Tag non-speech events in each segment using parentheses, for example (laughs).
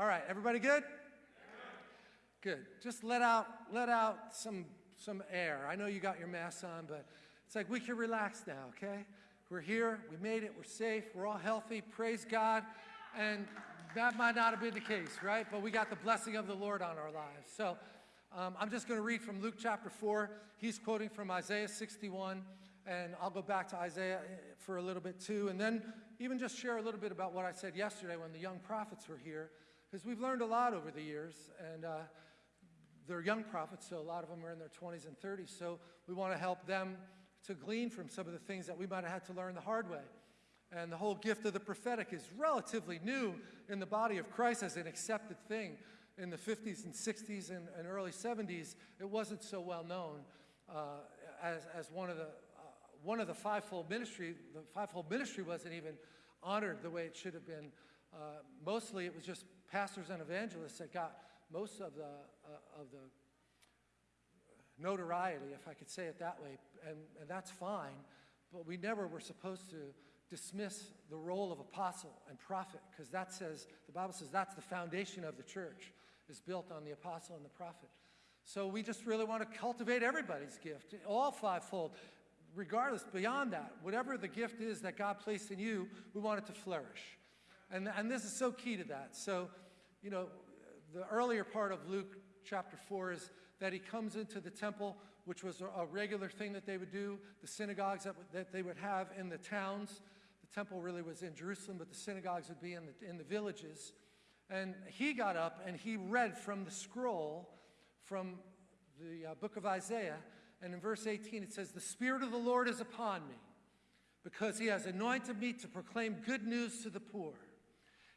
All right, everybody good? Good. Just let out, let out some, some air. I know you got your masks on, but it's like we can relax now, okay? We're here, we made it, we're safe, we're all healthy, praise God. And that might not have been the case, right? But we got the blessing of the Lord on our lives. So um, I'm just going to read from Luke chapter 4. He's quoting from Isaiah 61, and I'll go back to Isaiah eh, for a little bit too, and then even just share a little bit about what I said yesterday when the young prophets were here, because we've learned a lot over the years, and uh, they're young prophets, so a lot of them are in their 20s and 30s, so we want to help them to glean from some of the things that we might have had to learn the hard way. And the whole gift of the prophetic is relatively new in the body of Christ as an accepted thing. In the 50s and 60s and, and early 70s, it wasn't so well known uh, as, as one of the uh, one of the fivefold ministry. The fivefold ministry wasn't even honored the way it should have been. Uh, mostly, it was just pastors and evangelists that got most of the uh, of the notoriety, if I could say it that way, and, and that's fine. But we never were supposed to dismiss the role of apostle and prophet because that says, the Bible says that's the foundation of the church is built on the apostle and the prophet. So we just really want to cultivate everybody's gift, all fivefold, regardless, beyond that, whatever the gift is that God placed in you, we want it to flourish. And, and this is so key to that. So, you know, the earlier part of Luke chapter 4 is that he comes into the temple, which was a, regular thing that they would do, the synagogues that, that they would have in the towns The temple really was in Jerusalem, but the synagogues would be in the, in the villages. And he got up and he read from the scroll from the uh, book of Isaiah. And in verse 18, it says, The Spirit of the Lord is upon me because he has anointed me to proclaim good news to the poor.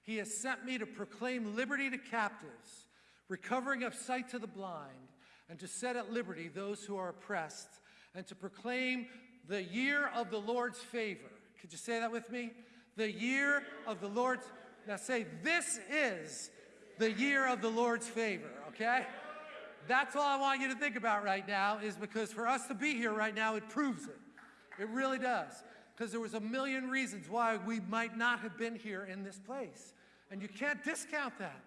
He has sent me to proclaim liberty to captives, recovering of sight to the blind, and to set at liberty those who are oppressed, and to proclaim the year of the Lord's favor. Could you say that with me? The year of the Lord's, now say, this is the year of the Lord's favor, okay? That's all I want you to think about right now is because for us to be here right now, it proves it. It really does. Because there was a million reasons why we might not have been here in this place. And you can't discount that.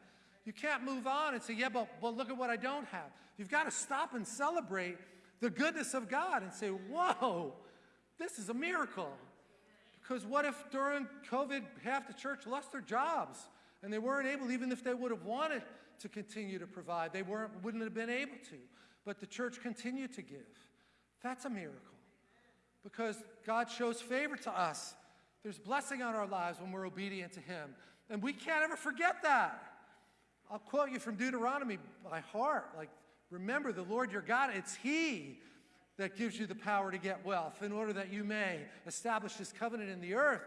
You can't move on and say, yeah, but, but look at what I don't have. You've got to stop and celebrate the goodness of God and say, whoa, this is a miracle. Because what if during COVID half the church lost their jobs and they weren't able, even if they would have wanted to continue to provide, they weren't, wouldn't have been able to. But the church continued to give. That's a miracle. Because God shows favor to us. There's blessing on our lives when we're obedient to Him. And we can't ever forget that. I'll quote you from Deuteronomy by heart. Like, remember the Lord your God, it's He that gives you the power to get wealth in order that you may establish his covenant in the earth.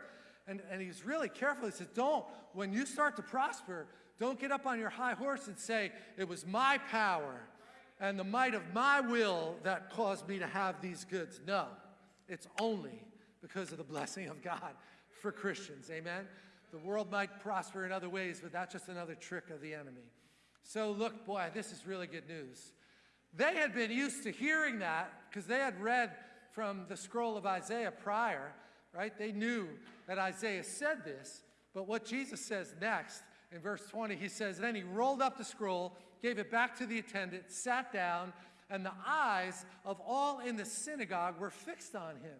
And, and he's really careful. He says, don't, when you start to prosper, don't get up on your high horse and say, it was my power and the might of my will that caused me to have these goods. No, it's only because of the blessing of God for Christians. Amen? The world might prosper in other ways, but that's just another trick of the enemy. So look, boy, this is really good news. They had been used to hearing that because they had read from the scroll of Isaiah prior, right? They knew that Isaiah said this, but what Jesus says next in verse 20, he says, Then he rolled up the scroll, gave it back to the attendant, sat down, and the eyes of all in the synagogue were fixed on him.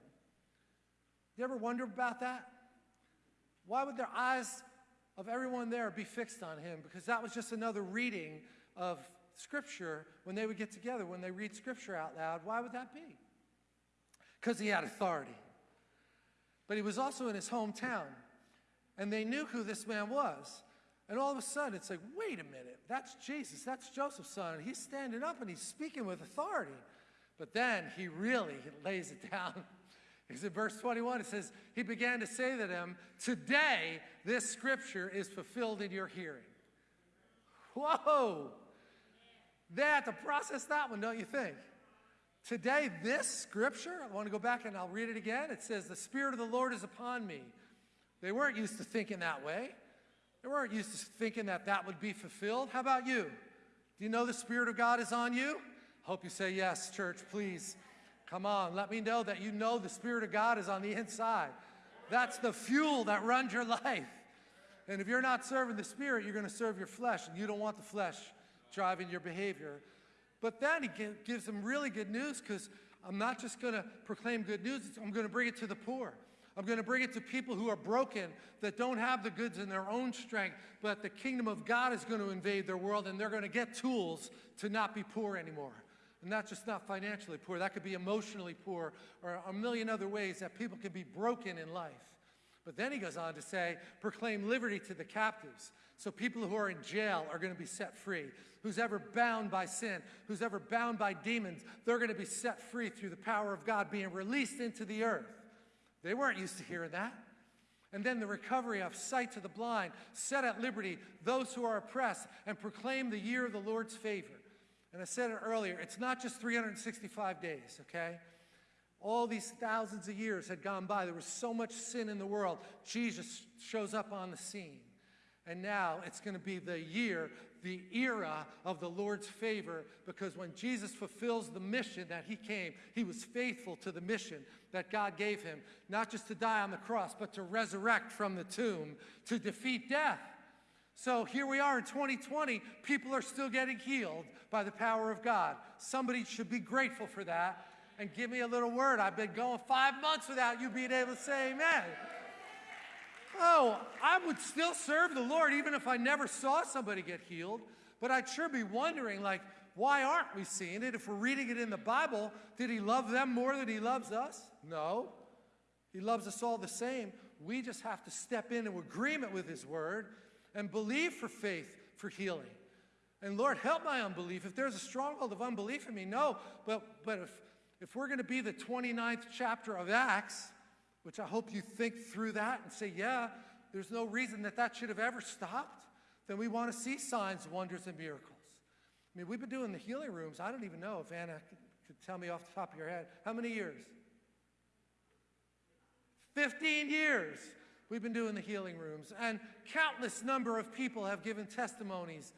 You ever wonder about that? Why would their eyes of everyone there be fixed on him? Because that was just another reading of Scripture when they would get together, when they read Scripture out loud. Why would that be? Because he had authority. But he was also in his hometown, and they knew who this man was. And all of a sudden, it's like, wait a minute, that's Jesus, that's Joseph's son, and he's standing up and he's speaking with authority. But then he really lays it down. (laughs) Because in verse 21, it says, He began to say to them, Today this scripture is fulfilled in your hearing. Whoa! They had to process that one, don't you think? Today, this scripture, I want to go back and I'll read it again. It says, The Spirit of the Lord is upon me. They weren't used to thinking that way. They weren't used to thinking that that would be fulfilled. How about you? Do you know the Spirit of God is on you? Hope you say yes, church, please. Come on, let me know that you know the Spirit of God is on the inside. That's the fuel that runs your (laughs) life. And if you're not serving the Spirit, you're going to serve your flesh, and you don't want the flesh driving your behavior. But then he gives them really good news because I'm not just going to proclaim good news, I'm going to bring it to the poor. I'm going to bring it to people who are broken, that don't have the goods in their own strength, but the kingdom of God is going to invade their world and they're going to get tools to not be poor anymore. And not just not financially poor, that could be emotionally poor or a million other ways that people can be broken in life. But then he goes on to say, proclaim liberty to the captives. So people who are in jail are going to be set free. Who's ever bound by sin, who's ever bound by demons, they're going to be set free through the power of God being released into the earth. They weren't used to hearing that. And then the recovery of sight to the blind, set at liberty those who are oppressed, and proclaim the year of the Lord's favor. And I said it earlier, it's not just 365 days, okay? All these thousands of years had gone by. There was so much sin in the world. Jesus shows up on the scene. And now it's going to be the year, the era of the Lord's favor, because when Jesus fulfills the mission that he came, he was faithful to the mission that God gave him, not just to die on the cross, but to resurrect from the tomb, to defeat death. So here we are in 2020, people are still getting healed by the power of God. Somebody should be grateful for that and give me a little word. I've been going five months without you being able to say amen. Oh, I would still serve the Lord even if I never saw somebody get healed, but I'd sure be wondering, like, why aren't we seeing it? If we're reading it in the Bible, did he love them more than he loves us? No. He loves us all the same. We just have to step into agreement with his word and believe for faith for healing. And Lord, help my unbelief. If there's a stronghold of unbelief in me, no. But, but if, if we're going to be the 29th chapter of Acts, which I hope you think through that and say, yeah, there's no reason that that should have ever stopped, then we want to see signs, wonders, and miracles. I mean, we've been doing the healing rooms. I don't even know if Anna could tell me off the top of your head. How many years? 15 years we've been doing the healing rooms. And countless number of people have given testimonies,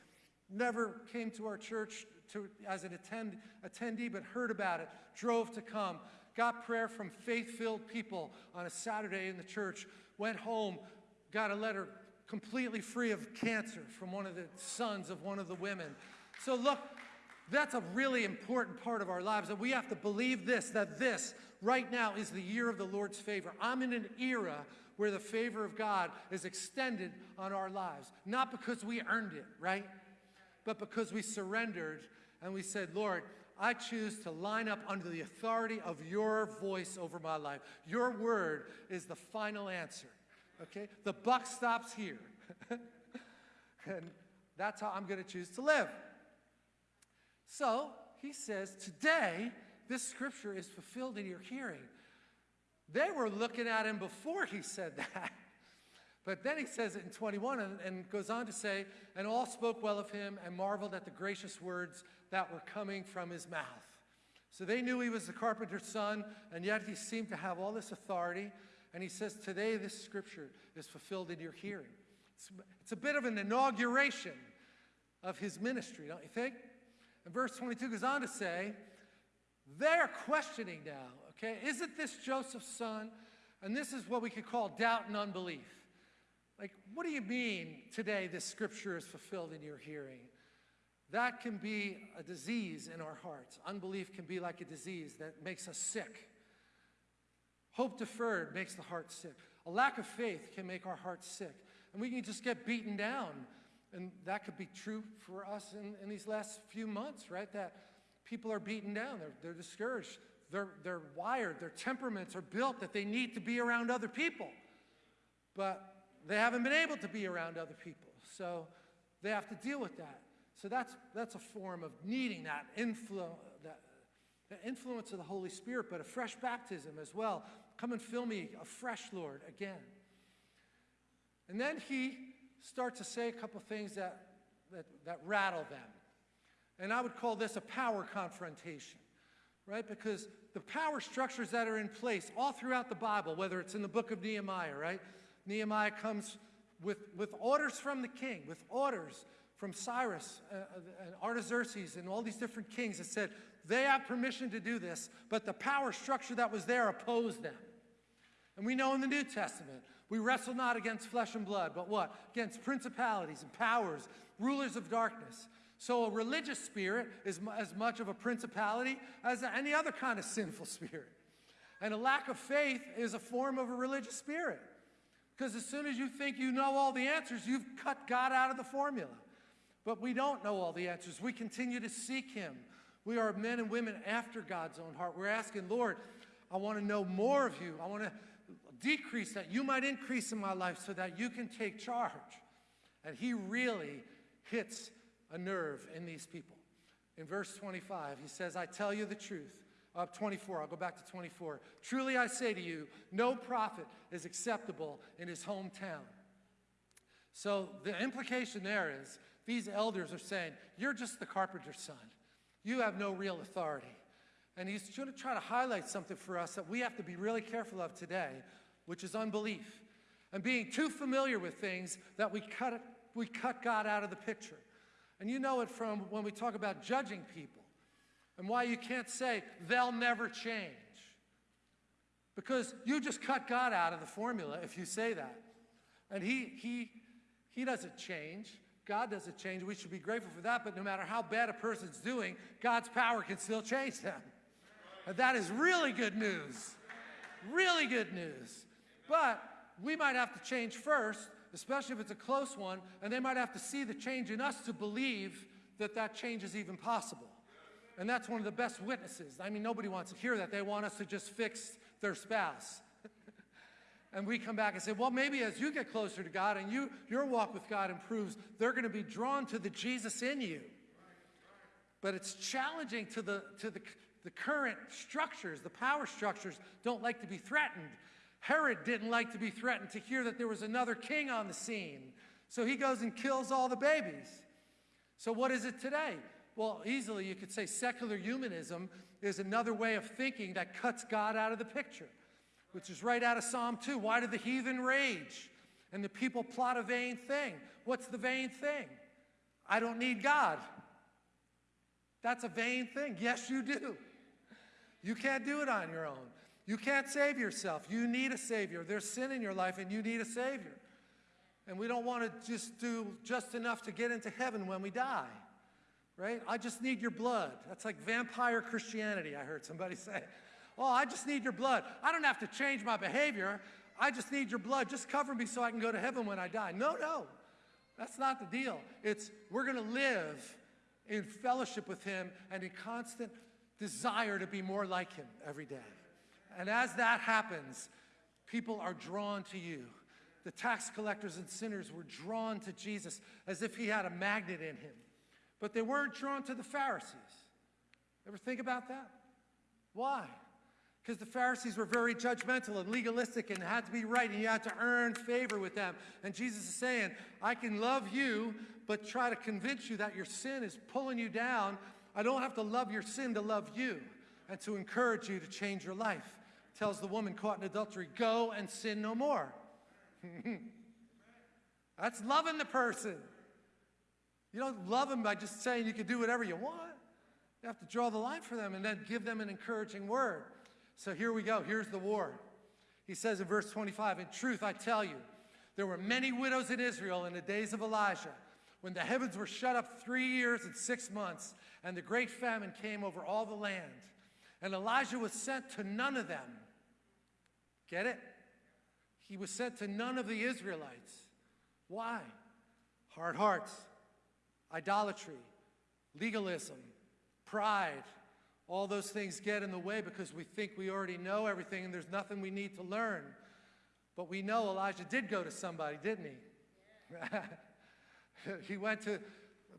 never came to our church to, as an attend, attendee, but heard about it, drove to come, got prayer from faith-filled people on a Saturday in the church, went home, got a letter completely free of cancer from one of the sons of one of the women. So look, that's a really important part of our lives, that we have to believe this, that this right now is the year of the Lord's favor. I'm in an era where the favor of God is extended on our lives, not because we earned it, right? But because we surrendered and we said, Lord, I choose to line up under the authority of your voice over my life. Your word is the final answer, okay? The buck stops here. (laughs) and that's how I'm going to choose to live. So he says, Today, this scripture is fulfilled in your hearing. They were looking at him before he said that. But then he says it in 21 and, and, goes on to say, And all spoke well of him and marveled at the gracious words that were coming from his mouth. So they knew he was the carpenter's son, and yet he seemed to have all this authority. And he says, Today this scripture is fulfilled in your hearing. It's, it's a bit of an inauguration of his ministry, don't you think? And verse 22 goes on to say, they're questioning now, okay? Isn't this Joseph's son? And this is what we could call doubt and unbelief. Like, what do you mean today this scripture is fulfilled in your hearing? That can be a disease in our hearts. Unbelief can be like a disease that makes us sick. Hope deferred makes the heart sick. A lack of faith can make our hearts sick. And we can just get beaten down and that could be true for us in, in these last few months, right? That people are beaten down, they're, they're discouraged, they're, they're wired, their temperaments are built that they need to be around other people. But they haven't been able to be around other people. So they have to deal with that. So that's, that's a form of needing that, influ- that, influence of the Holy Spirit, but a fresh baptism as well. Come and fill me afresh, Lord, again. And then he start to say a couple things that, that, that rattle them. And I would call this a power confrontation, right? Because the power structures that are in place all throughout the Bible, whether it's in the book of Nehemiah, right? Nehemiah comes with, with orders from the king, with orders from Cyrus uh, uh and Artaxerxes and all these different kings that said they have permission to do this, but the power structure that was there opposed them. And we know in the New Testament, we wrestle not against flesh and blood, but what? Against principalities and powers, rulers of darkness. So a religious spirit is as much of a principality as any other kind of sinful (laughs) spirit. And a lack of faith is a form of a religious spirit. Because as soon as you think you know all the answers, you've cut God out of the formula. But we don't know all the answers. We continue to seek Him. We are men and women after God's own heart. We're asking, Lord, I want to know more of you. I want to decrease that you might increase in my life so that you can take charge. And He really hits a nerve in these people. In verse 25, He says, I tell you the truth. Up 24, I'll go back to 24. Truly I say to you, no prophet is acceptable in his hometown. So the implication there is these elders are saying, You're just the carpenter's son. You have no real authority. And he's going to try to highlight something for us that we have to be really careful of today, which is unbelief and being too familiar with things that we cut, we cut God out of the picture. And you know it from when we talk about judging people and why you can't say they'll never change. Because you just cut God out of the formula if you say that. And he, he, he doesn't change. God doesn't change. We should be grateful for that. But no matter how bad a person's doing, God's power can still change them. And that is really good news. Really good news. But we might have to change first, especially if it's a close one, and they might have to see the change in us to believe that that change is even possible. And that's one of the best witnesses. I mean, nobody wants to hear that. They want us to just fix their spouse. (laughs) and we come back and say, well, maybe as you get closer to God and you, your walk with God improves, they're going to be drawn to the Jesus in you. But it's challenging to the, to the, the current structures. The power structures don't like to be threatened. Herod didn't like to be threatened to hear that there was another king on the scene. So he goes and kills all the babies. So what is it today? Well, easily you could say secular humanism is another way of thinking that cuts God out of the picture, which is right out of Psalm 2. Why do the heathen rage and the people plot a vain thing? What's the vain thing? I don't need God. That's a vain thing. Yes, you do. You can't do it on your own. You can't save yourself. You need a Savior. There's sin in your life and you need a Savior. And we don't want to just do just enough to get into heaven when we die right? I just need your blood. That's like vampire Christianity, I heard somebody (laughs) say. Oh, I just need your blood. I don't have to change my behavior. I just need your blood. Just cover me so I can go to heaven when I die. No, no. That's not the deal. It's we're going to live in fellowship with him and in constant desire to be more like him every day. And as that happens, people are drawn to you. The tax collectors and sinners were drawn to Jesus as if he had a magnet in him but they weren't drawn to the Pharisees. Ever think about that? Why? Because the Pharisees were very judgmental and legalistic and had to be right, and you had to earn favor with them. And Jesus is saying, I can love you, but try to convince you that your sin is pulling you down. I don't have to love your sin to love you and to encourage you to change your life. Tells the woman caught in adultery, go and sin no more. (laughs) That's loving the person. You don't love them by just saying you can do whatever you want. You have to draw the line for them and then give them an encouraging word. So here we go. Here's the war. He says in verse 25, In truth, I tell you, there were many widows in Israel in the days of Elijah, when the heavens were shut up three years and six months, and the great famine came over all the land. And Elijah was sent to none of them. Get it? He was sent to none of the Israelites. Why? Hard hearts idolatry, legalism, pride. All those things get in the way because we think we already know everything and there's nothing we need to learn. But we know Elijah did go to somebody, didn't he? Yeah. (laughs) he went to,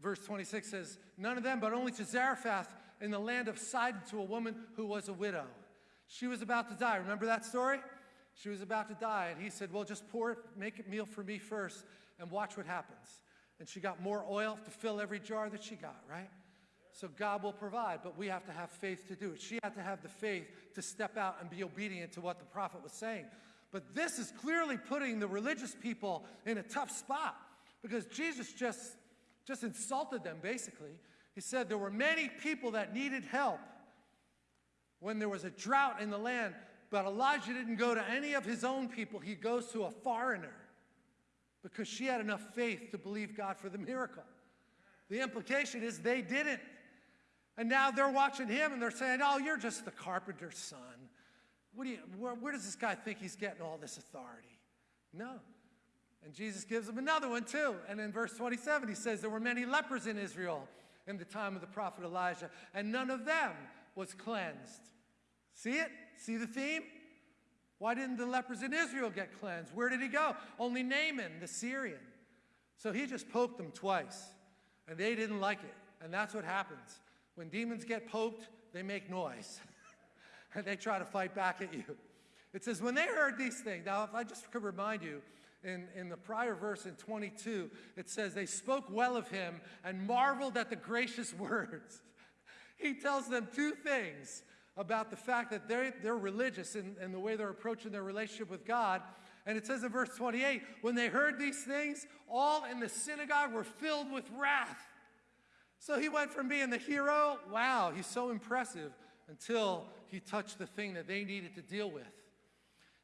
verse 26 says, none of them, but only to Zarephath in the land of Sidon to a woman who was a widow. She was about to die. Remember that story? She was about to die, and he said, Well, just pour it, make a meal for me first, and watch what happens and she got more oil to fill every jar that she got, right? So God will provide, but we have to have faith to do it. She had to have the faith to step out and be obedient to what the prophet was saying. But this is clearly putting the religious people in a tough spot because Jesus just, just insulted them, basically. He said there were many people that needed help when there was a drought in the land. But Elijah didn't go to any of his own people, he goes to a foreigner because she had enough faith to believe God for the miracle. The implication is they didn't. And now they're watching him and they're saying, Oh, you're just the carpenter's son. What do you, where, where does this guy think he's getting all this authority? No. And Jesus gives him another one too. And in verse 27, he says, There were many lepers in Israel in the time of the prophet Elijah, and none of them was cleansed. See it? See the theme? Why didn't the lepers in Israel get cleansed? Where did he go? Only Naaman, the Syrian. So he just poked them twice, and they didn't like it. And that's what happens. When demons get poked, they make noise, (laughs) and they try to fight back at you. It says, when they heard these things, now if I just could remind you, in, in the prior verse in 22, it says, They spoke well of him and marveled at the gracious (laughs) words. he tells them two things about the fact that they're, they're religious and, the way they're approaching their relationship with God. And it says in verse 28 when they heard these things, all in the synagogue were filled with wrath. So he went from being the hero, wow, he's so impressive, until he touched the thing that they needed to deal with.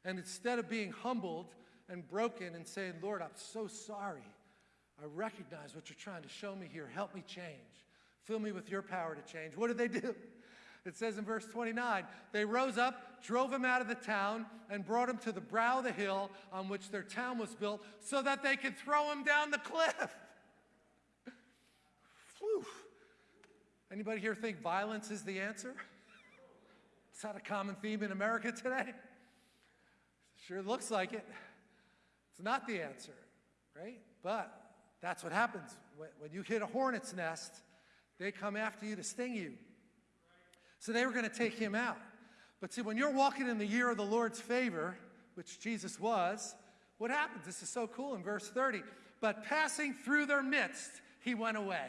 And instead of being humbled and broken and saying, Lord, I'm so sorry. I recognize what you're trying to show me here. Help me change. Fill me with your power to change. What did they do? It says in verse 29 they rose up, drove him out of the town, and brought him to the brow of the hill on which their town was built so that they could throw him down the cliff. Whew. Anybody here think violence is the answer? Is that a common theme in America today? Sure looks like it. It's not the answer, right? But that's what happens. When you hit a hornet's nest, they come after you to sting you. So they were going to take him out. But see, when you're walking in the year of the Lord's favor, which Jesus was, what happens? This is so cool in verse 30. But passing through their midst, he went away.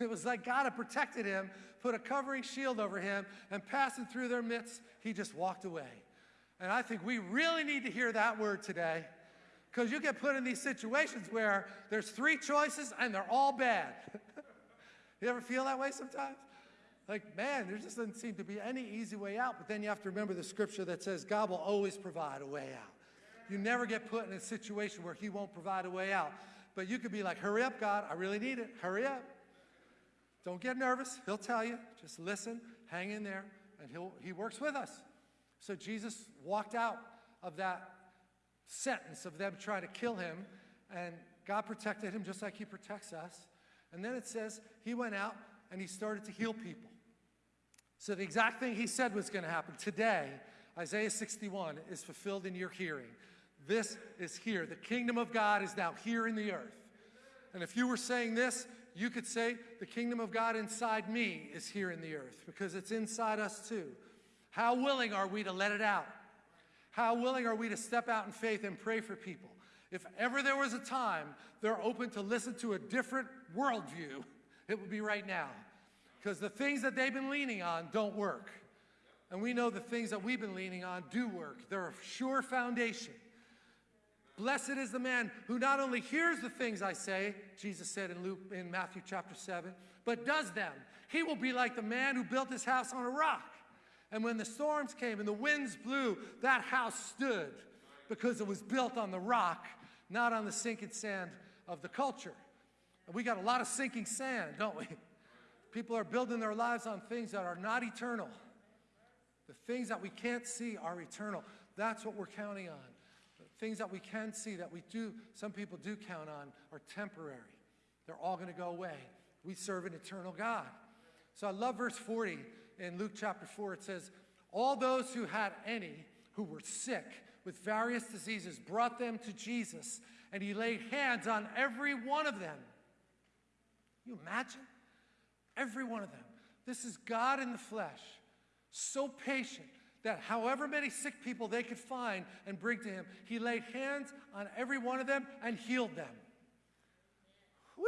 It was like God had protected him, put a covering shield over him, and passing through their midst, he just walked away. And I think we really need to hear that word today because you get put in these situations where there's three choices and they're all bad. (laughs) you ever feel that way sometimes? Like, man, there just doesn't seem to be any easy way out. But then you have to remember the scripture that says God will always provide a way out. You never get put in a situation where He won't provide a way out. But you could be like, hurry up, God, I really need it. Hurry up. Don't get nervous. He'll tell you. Just listen, hang in there, and he'll, He works with us. So Jesus walked out of that sentence of them trying to kill him, and God protected him just like He protects us. And then it says he went out and he started to heal people. So the exact thing he said was going to happen today, Isaiah 61, is fulfilled in your hearing. This is here. The kingdom of God is now here in the earth. And if you were saying this, you could say, The kingdom of God inside me is here in the earth because it's inside us too. How willing are we to let it out? How willing are we to step out in faith and pray for people? If ever there was a time they're open to listen to a different worldview, it would be right now because the things that they've been leaning on don't work. And we know the things that we've been leaning on do work. They're a sure foundation. Blessed is the man who not only hears the things I say, Jesus said in Luke in Matthew chapter 7, but does them. He will be like the man who built his house on a rock. And when the storms came and the winds blew, that house stood because it was built on the rock, not on the sinking sand of the culture. And we got a lot of sinking sand, don't we? People are building their lives on things that are not eternal. The things that we can't see are eternal. That's what we're counting on. The things that we can see that we do, some people do count on, are temporary. They're all going to go away. We serve an eternal God. So I love verse 40 in Luke chapter 4. It says, All those who had any who were sick with various diseases brought them to Jesus, and he laid hands on every one of them. You imagine? Every one of them. This is God in the flesh, so patient that however many sick people they could find and bring to him, he laid hands on every one of them and healed them. Woo!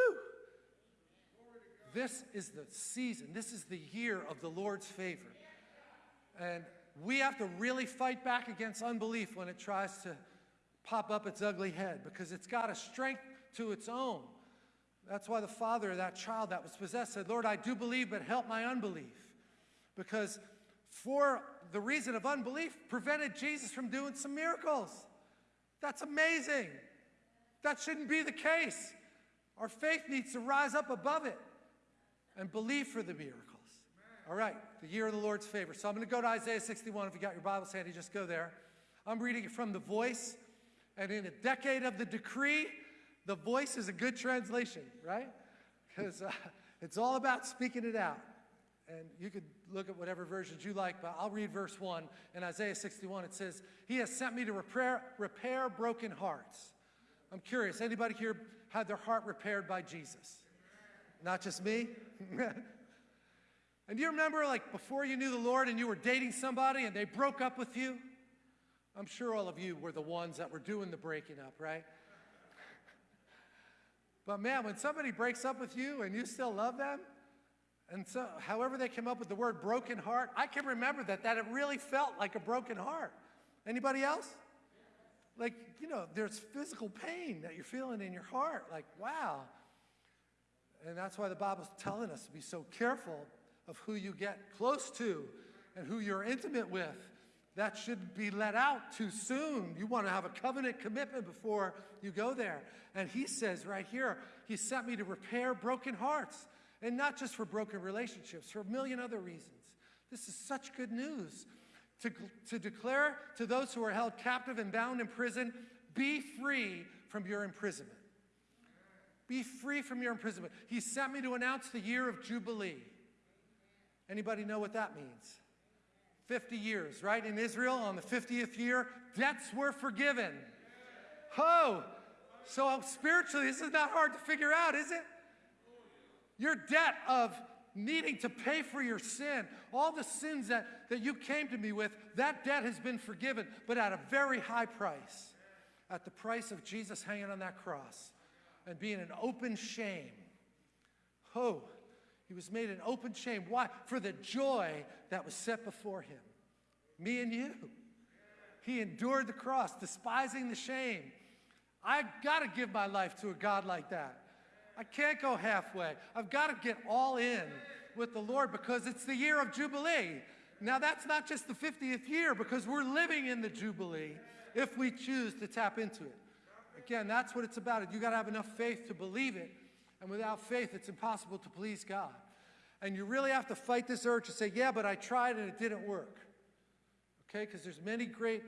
This is the season, this is the year of the Lord's favor. And we have to really fight back against unbelief when it tries to pop up its ugly head because it's got a strength to its own. That's why the father of that child that was possessed said, Lord, I do believe, but help my unbelief. Because for the reason of unbelief, prevented Jesus from doing some miracles. That's amazing. That shouldn't be the case. Our faith needs to rise up above it and believe for the miracles. All right, the year of the Lord's favor. So I'm going to go to Isaiah 61. If you got your Bibles handy, just go there. I'm reading it from the voice. And in a decade of the decree, the voice is a good translation, right? Because uh, it's all about speaking it out. And you could look at whatever versions you like, but I'll read verse 1. In Isaiah 61, it says, He has sent me to repair, repair broken hearts. I'm curious, anybody here had their heart repaired by Jesus? Not just me? (laughs) and do you remember, like, before you knew the Lord and you were dating somebody and they broke up with you? I'm sure all of you were the ones that were doing the breaking up, right? But man, when somebody breaks up with you and you still love them, and so however they came up with the word broken heart, I can remember that, that it really felt like a broken heart. Anybody else? Like, you know, there's physical pain that you're feeling in your heart. Like, wow. And that's why the Bible's telling us to be so careful of who you get close to and who you're intimate with that should be let out too soon. You want to have a covenant commitment before you go there. And he says right here, he sent me to repair broken hearts. And not just for broken relationships, for a million other reasons. This is such good news. To, to declare to those who are held captive and bound in prison, be free from your imprisonment. Be free from your imprisonment. He sent me to announce the year of Jubilee. Anybody know what that means? 50 years, right? In Israel, on the 50th year, debts were forgiven. Oh, so spiritually, this is not hard to figure out, is it? Your debt of needing to pay for your sin, all the sins that, that you came to me with, that debt has been forgiven, but at a very high price. At the price of Jesus hanging on that cross and being an open shame. Oh, he was made an open shame. Why? For the joy that was set before him. Me and you. He endured the cross, despising the shame. I got to give my life to a God like that. I can't go halfway. I've got to get all in with the Lord because it's the year of Jubilee. Now, that's not just the 50th year because we're living in the Jubilee if we choose to tap into it. Again, that's what it's about. You got to have enough faith to believe it. And without faith, it's impossible to please God. And you really have to fight this urge to say, yeah, but I tried and it didn't work. Okay? Because there's many great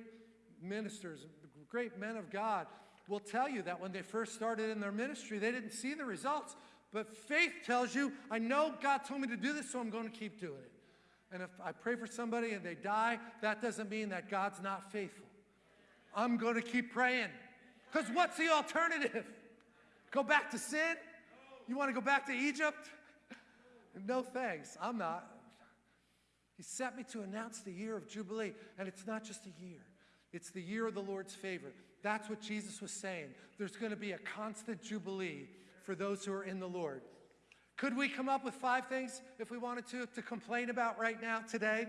ministers, great men of God will tell you that when they first started in their ministry, they didn't see the results. But faith tells you, I know God told me to do this, so I'm going to keep doing it. And if I pray for somebody and they die, that doesn't mean that God's not faithful. I'm going to keep praying. Because what's the alternative? Go back to sin? You want to go back to Egypt? No thanks, I'm not. He sent me to announce the year of Jubilee, and it's not just a year. It's the year of the Lord's favor. That's what Jesus was saying. There's going to be a constant jubilee for those who are in the Lord. Could we come up with five things if we wanted to to complain about right now today?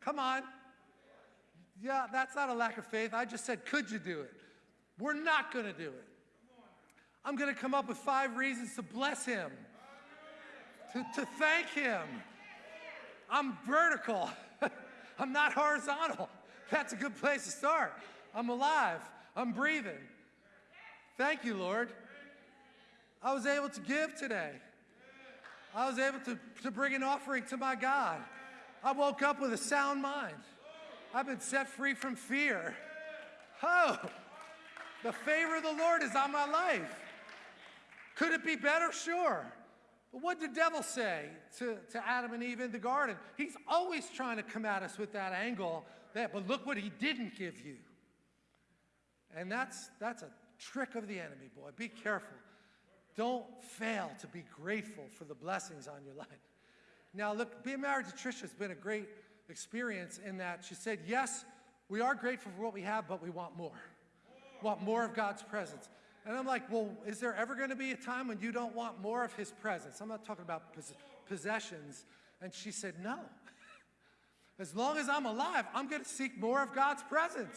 Come on. Yeah, that's not a lack of faith. I just said, could you do it? We're not going to do it. I'm going to come up with five reasons to bless him, to, to thank him. I'm vertical. (laughs) I'm not horizontal. That's a good place to start. I'm alive. I'm breathing. Thank you, Lord. I was able to give today. I was able to, to bring an offering to my God. I woke up with a sound mind. I've been set free from fear. Oh, the favor of the Lord is on my life. Could it be better? Sure. What did the devil say to, to Adam and Eve in the garden? He's always trying to come at us with that angle that, but look what he didn't give you. And that's, that's a trick of the enemy, boy. Be careful. Don't fail to be grateful for the blessings on your life. Now, look, being married to Trisha has been a great experience in that she said, yes, we are grateful for what we have, but we want more. Want more of God's presence. And I'm like, well, is there ever going to be a time when you don't want more of his presence? I'm not talking about possessions. And she said, no. (laughs) As long as I'm alive, I'm going to seek more of God's presence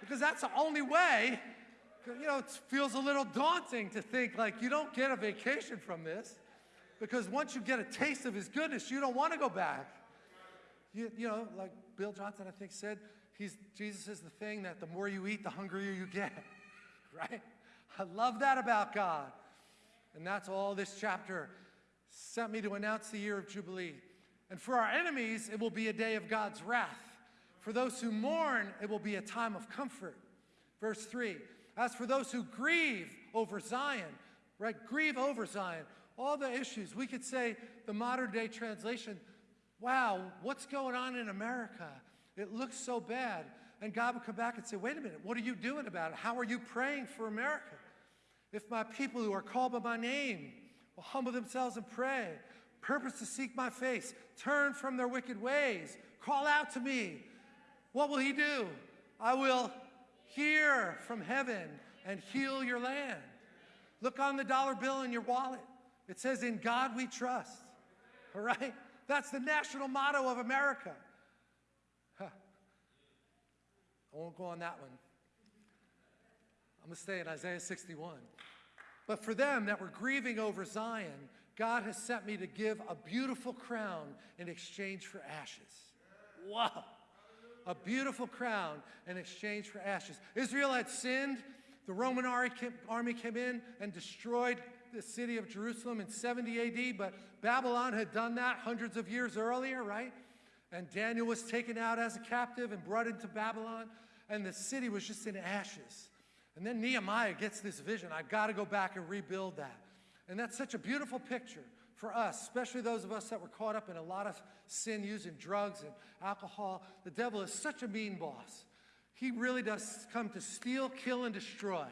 because that's the only way. You know, it feels a little daunting to think like you don't get a vacation from this because once you get a taste of His goodness, you don't want to go back. You, you know, like Bill Johnson, I think, said, he's, Jesus is the thing that the more you eat, the hungrier you get, (laughs) right? I love that about God. And that's all this chapter sent me to announce the year of Jubilee. And for our enemies, it will be a day of God's wrath. For those who mourn, it will be a time of comfort. Verse 3 As for those who grieve over Zion, right? Grieve over Zion. All the issues. We could say the modern day translation, wow, what's going on in America? It looks so bad. And God would come back and say, wait a minute, what are you doing about it? How are you praying for America? If my people who are called by my name will humble themselves and pray, purpose to seek my face, turn from their wicked ways, call out to me, what will he do? I will hear from heaven and heal your land. Look on the dollar bill in your wallet. It says, In God we trust. All right? That's the national motto of America. Huh. I won't go on that one. I'm going to stay in Isaiah 61. But for them that were grieving over Zion, God has sent me to give a beautiful crown in exchange for ashes. Wow. A beautiful crown in exchange for ashes. Israel had sinned. The Roman army came in and destroyed the city of Jerusalem in 70 AD, but Babylon had done that hundreds of years earlier, right? And Daniel was taken out as a captive and brought into Babylon, and the city was just in ashes. And then Nehemiah gets this vision I've got to go back and rebuild that. And that's such a beautiful picture for us, especially those of us that were caught up in a lot of sin using drugs and alcohol. The devil is such a mean boss. He really does come to steal, kill, and destroy.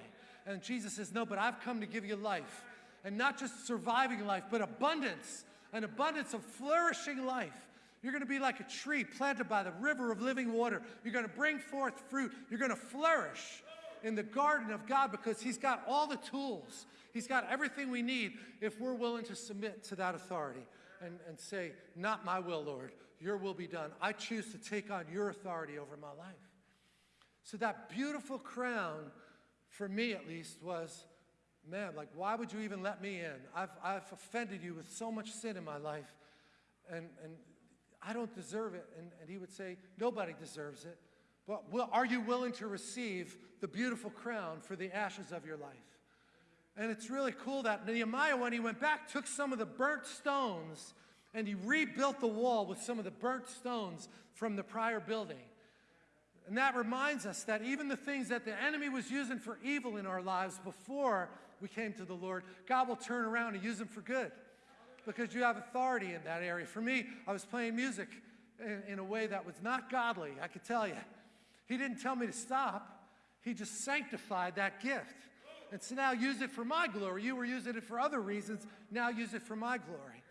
And Jesus says, No, but I've come to give you life. And not just surviving life, but abundance, an abundance of flourishing life. You're going to be like a tree planted by the river of living water. You're going to bring forth fruit. You're going to flourish in the garden of God because He's got all the tools. He's got everything we need if we're willing to submit to that authority and, and say, Not my will, Lord, your will be done. I choose to take on your authority over my life. So, that beautiful crown, for me at least, was man, like, why would you even let me in? I've, I've offended you with so much sin in my life, and, and I don't deserve it. And, and he would say, Nobody deserves it. But will, are you willing to receive the beautiful crown for the ashes of your life? And it's really cool that Nehemiah, when he went back, took some of the burnt stones and he rebuilt the wall with some of the burnt stones from the prior building. And that reminds us that even the things that the enemy was using for evil in our lives before we came to the Lord, God will turn around and use them for good because you have authority in that area. For me, I was playing music in a way that was not godly, I could tell you. He didn't tell me to stop, He just sanctified that gift. And so now use it for my glory. You were using it for other reasons, now use it for my glory.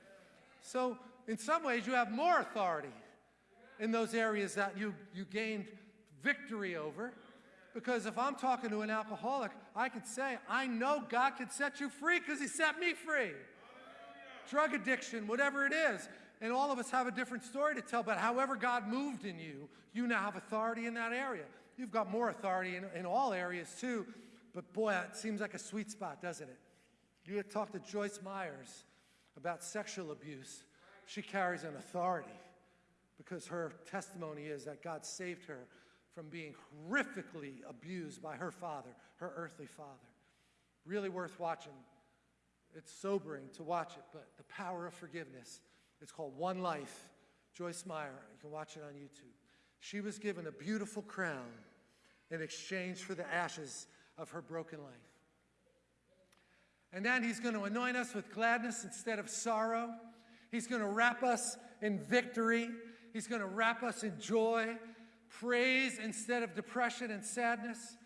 So, in some ways, you have more authority in those areas that you, you gained victory over. Because if I'm talking to an alcoholic, I could say, I know God can set you free because He set me free. Drug addiction, whatever it is. And all of us have a different story to tell, but however God moved in you, you now have authority in that area. You've got more authority in, in all areas too, but boy, it seems like a sweet spot, doesn't it? You talked to Joyce Meyers about sexual abuse. She carries an authority because her testimony is that God saved her from being horrifically abused by her father, her earthly father. Really worth watching. It's sobering to watch it, but the power of forgiveness. It's called One Life. Joyce Meyer, you can watch it on YouTube. She was given a beautiful crown in exchange for the ashes of her broken life. And then he's going to anoint us with gladness instead of sorrow. He's going to wrap us in victory. He's going to wrap us in joy praise instead of depression and sadness.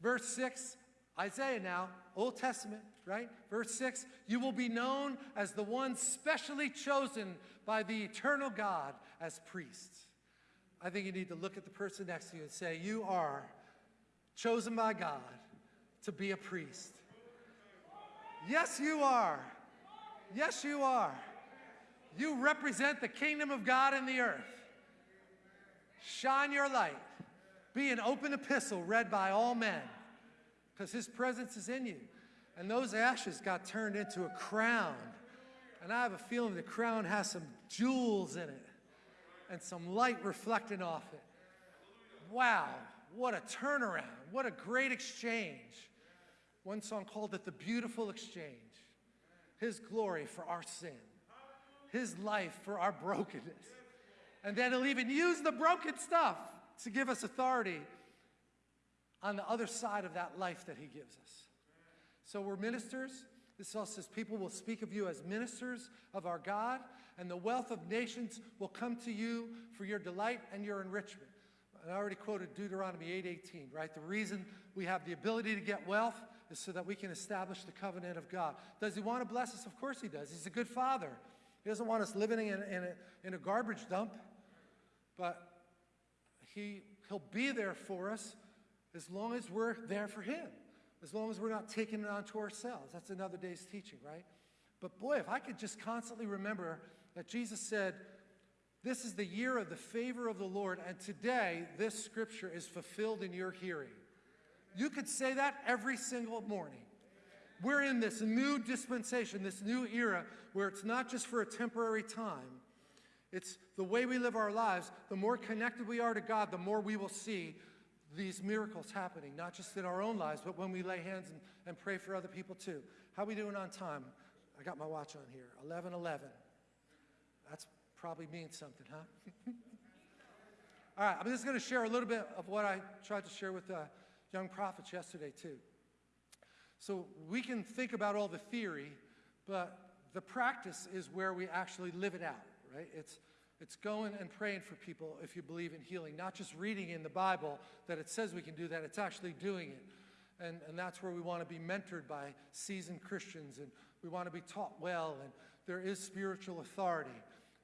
Verse 6, Isaiah now, Old Testament, right? Verse 6, you will be known as the one specially chosen by the eternal God as priests. I think you need to look at the person next to you and say, You are chosen by God to be a priest. Yes, you are. Yes, you are. You represent the kingdom of God in the earth. Shine your light. Be an open epistle read by all men because his presence is in you. And those ashes got turned into a crown. And I have a feeling the crown has some jewels in it. and some light reflecting off it. Wow, what a turnaround. What a great exchange. One song called it the beautiful exchange. His glory for our sin, His life for our brokenness. And then He'll even use the broken stuff to give us authority on the other side of that life that He gives us. So we're ministers. This also says people will speak of you as ministers of our God, and the wealth of nations will come to you for your delight and your enrichment. And I already quoted Deuteronomy 8:18, right? The reason we have the ability to get wealth is so that we can establish the covenant of God. Does he want to bless us? Of course he does. He's a good father. He doesn't want us living in, in, a, in a garbage dump, but he, he'll be there for us as long as we're there for him, as long as we're not taking it onto ourselves. That's another day's teaching, right? But boy, if I could just constantly remember that Jesus said, this is the year of the favor of the Lord, and today this scripture is fulfilled in your hearing. You could say that every single morning. We're in this new dispensation, this new era, where it's not just for a temporary time. It's the way we live our lives. The more connected we are to God, the more we will see these miracles happening, not just in our own lives, but when we lay hands and, and pray for other people too. How we doing on time? I got my watch on here, 11:11. That's probably means something, huh? (laughs) All right, I'm just going to share a little bit of what I tried to share with the young prophets yesterday, too. So we can think about all the theory, but the practice is where we actually live it out, right? It's, it's going and praying for people if you believe in healing, not just reading in the Bible that it says we can do that, it's actually doing it. And, and that's where we want to be mentored by seasoned Christians, and we want to be taught well, and there is spiritual authority.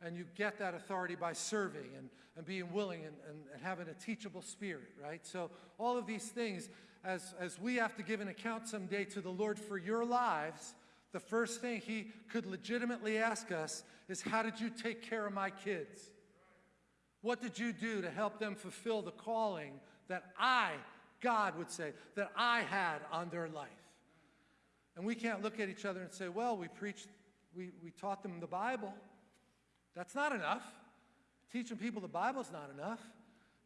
And you get that authority by serving and, and being willing and, and, and having a teachable spirit, right? So, all of these things, as, as we have to give an account someday to the Lord for your lives, the first thing He could legitimately ask us is, How did you take care of my kids? What did you do to help them fulfill the calling that I, God would say, that I had on their life? And we can't look at each other and say, Well, we preached, we, we taught them the Bible. That's not enough. Teaching people the Bible is not enough.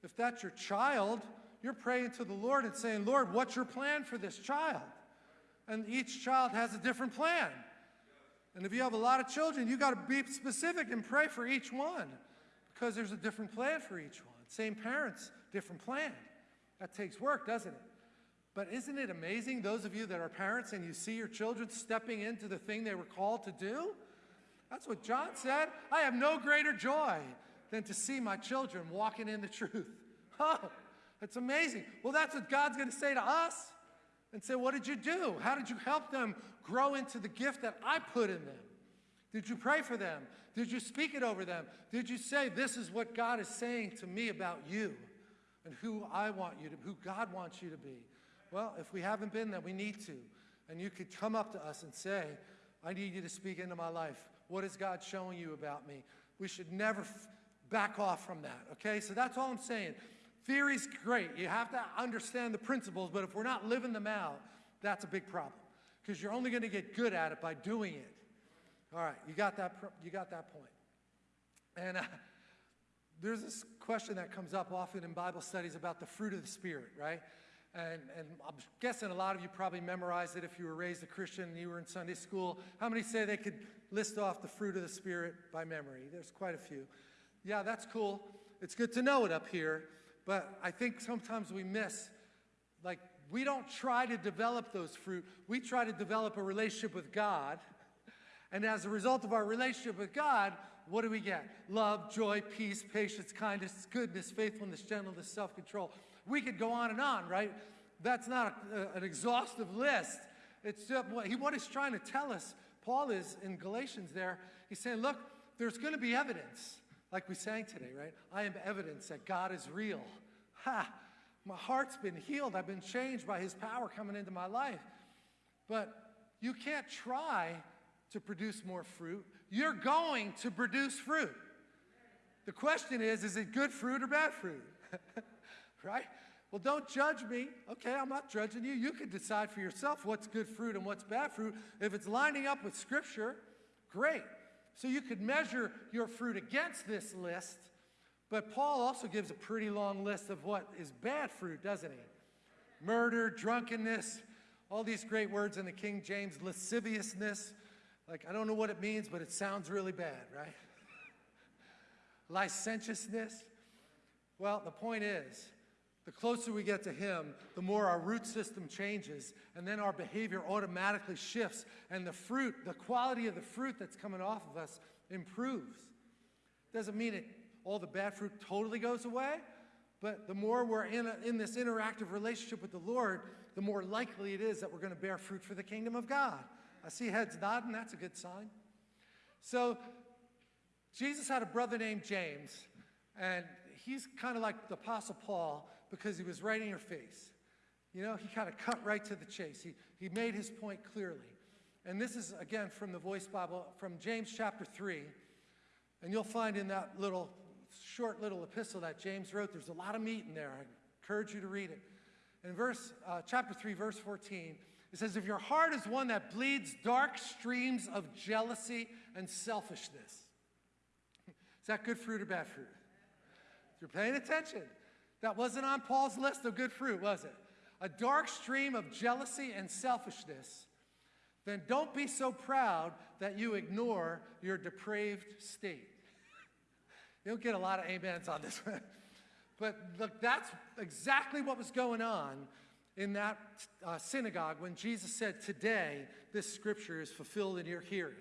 If that's your child, you're praying to the Lord and saying, Lord, what's your plan for this child? And each child has a different plan. And if you have a lot of children, you got to be specific and pray for each one because there's a different plan for each one. Same parents, different plan. That takes work, doesn't it? But isn't it amazing, those of you that are parents and you see your children stepping into the thing they were called to do? That's what John said. I have no greater joy than to see my children walking in the truth. (laughs) Oh, that's amazing. Well, that's what God's going to say to us and say, What did you do? How did you help them grow into the gift that I put in them? Did you pray for them? Did you speak it over them? Did you say, This is what God is saying to me about you and who I want you to, who God wants you to be? Well, if we haven't been, then we need to. And you could come up to us and say, I need you to speak into my life. What is God showing you about me? We should never back off from that, okay? So that's all I'm saying. Theory's great. You have to understand the principles, but if we're not living them out, that's a big problem because you're only going to get good at it by doing it. All right, you got that, you got that point. And uh, there's this question that comes up often in Bible studies about the fruit of the Spirit, right? And, and, I'm guessing a lot of you probably memorized it if you were raised a Christian and you were in Sunday school. How many say they could list off the fruit of the Spirit by memory? There's quite a few. Yeah, that's cool. It's good to know it up here. But I think sometimes we miss, like, we don't try to develop those fruit. We try to develop a relationship with God. And as a result of our relationship with God, what do we get? Love, joy, peace, patience, kindness, goodness, faithfulness, gentleness, self control. We could go on and on, right? That's not a, an exhaustive list. It's just what, he, what he's trying to tell us, Paul is in Galatians there, he's saying, look, there's going to be evidence, like we sang today, right? I am evidence that God is real. Ha! My heart's been healed. I've been changed by his power coming into my life. But you can't try to produce more fruit. You're going to produce fruit. The question is, is it good fruit or bad fruit? (laughs) right? Well, don't judge me. Okay, I'm not judging you. You can decide for yourself what's good fruit and what's bad fruit. If it's lining up with Scripture, great. So you could measure your fruit against this list, But Paul also gives a pretty long list of what is bad fruit, doesn't he? Murder, drunkenness, all these great words in the King James, lasciviousness. Like, I don't know what it means, but it sounds really bad, right? (laughs) Licentiousness. Well, the point is, the closer we get to Him, the more our root system changes, and then our behavior automatically shifts, and the fruit, the quality of the fruit that's coming off of us improves. Doesn't mean it, all the bad fruit totally goes away, but the more we're in, a, in this interactive relationship with the Lord, the more likely it is that we're going to bear fruit for the kingdom of God. I see heads nodding, that's a good sign. So, Jesus had a brother named James, and he's kind of like the Apostle Paul because he was right in your face. You know, he kind of cut right to the chase. He, he made his point clearly. And this is, again, from the Voice Bible, from James chapter 3. And you'll find in that little, short little epistle that James wrote, there's a lot of meat in there. I encourage you to read it. In verse, uh, chapter 3, verse 14, it says, If your heart is one that bleeds dark streams of jealousy and selfishness, (laughs) is that good fruit or bad fruit? If you're paying attention, that wasn't on Paul's list of good fruit, was it? A dark stream of jealousy and selfishness. Then don't be so proud that you ignore your depraved state. (laughs) you don't get a lot of amens on this one. (laughs) but look, that's exactly what was going on in that uh, synagogue when Jesus said, Today, this scripture is fulfilled in your hearing.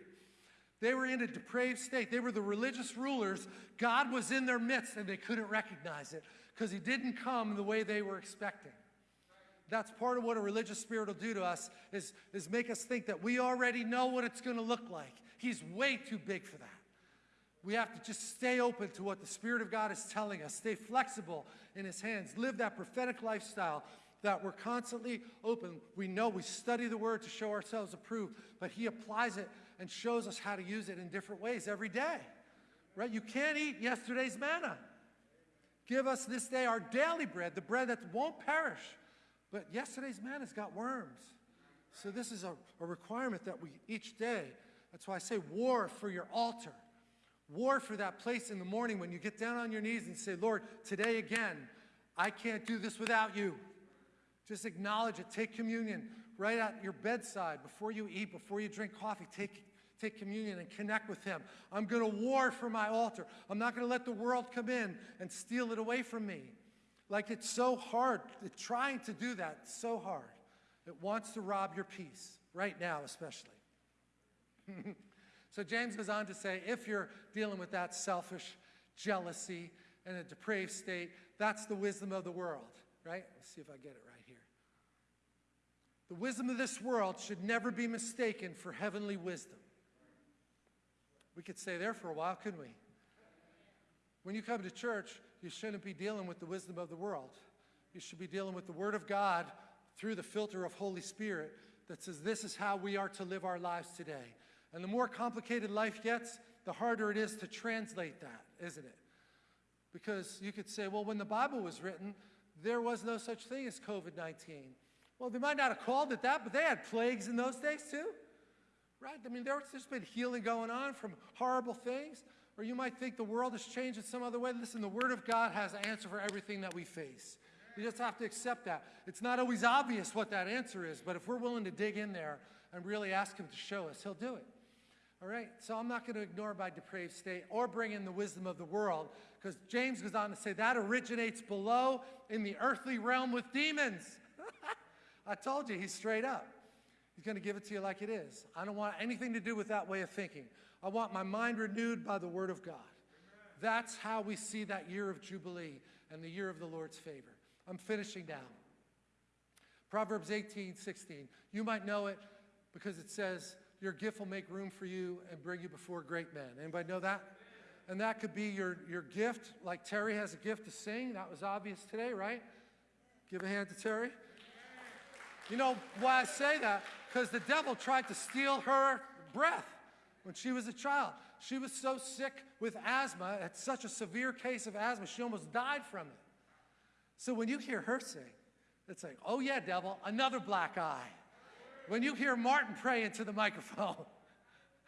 They were in a depraved state. They were the religious rulers. God was in their midst and they couldn't recognize it because he didn't come the way they were expecting. That's part of what a religious spirit will do to us is, is make us think that we already know what it's going to look like. He's way too big for that. We have to just stay open to what the Spirit of God is telling us, stay flexible in His hands, live that prophetic lifestyle that we're constantly open. We know we study the Word to show ourselves approved, but He applies it and shows us how to use it in different ways every day. Right? You can't eat yesterday's manna. Give us this day our daily bread, the bread that won't perish. But yesterday's man has got worms. So this is a, a requirement that we each day, that's why I say war for your altar. War for that place in the morning when you get down on your knees and say, Lord, today again, I can't do this without you. Just acknowledge it. Take communion right at your bedside before you eat, before you drink coffee. Take take communion and connect with Him. I'm going to war for my altar. I'm not going to let the world come in and steal it away from me. Like it's so hard, trying to do that, it's so hard. It wants to rob your peace, right now especially. (laughs) so James goes on to say if you're dealing with that selfish jealousy and a depraved state, that's the wisdom of the world, right? Let's see if I get it right here. The wisdom of this world should never be mistaken for heavenly wisdom. We could stay there for a while, couldn't we? When you come to church, you shouldn't be dealing with the wisdom of the world. You should be dealing with the Word of God through the filter of Holy Spirit that says this is how we are to live our lives today. And the more complicated life gets, the harder it is to translate that, isn't it? Because you could say, well, when the Bible was written, there was no such thing as COVID 19. Well, they might not have called it that, but they had plagues in those days too. Right? I mean, there's just been healing going on from horrible things. Or you might think the world has changed in some other way. Listen, the Word of God has an answer for everything that we face. You just have to accept that. It's not always obvious what that answer is, but if we're willing to dig in there and really ask Him to show us, He'll do it. All right? So I'm not going to ignore my depraved state or bring in the wisdom of the world because James goes on to say that originates below in the earthly realm with demons. (laughs) I told you, he's straight up. He's going to give it to you like it is. I don't want anything to do with that way of thinking. I want my mind renewed by the Word of God. That's how we see that year of Jubilee and the year of the Lord's favor. I'm finishing now. Proverbs 18, 16. You might know it because it says, Your gift will make room for you and bring you before great men. Anybody know that? And that could be your, your gift, like Terry has a gift to sing. That was obvious today, right? Give a hand to Terry. You know why I say that? Because the devil tried to steal her breath when she was a child. She was so sick with asthma, had such a severe case of asthma, she almost died from it. So when you hear her sing, it's like, oh yeah, devil, another black eye. When you hear Martin pray into the microphone,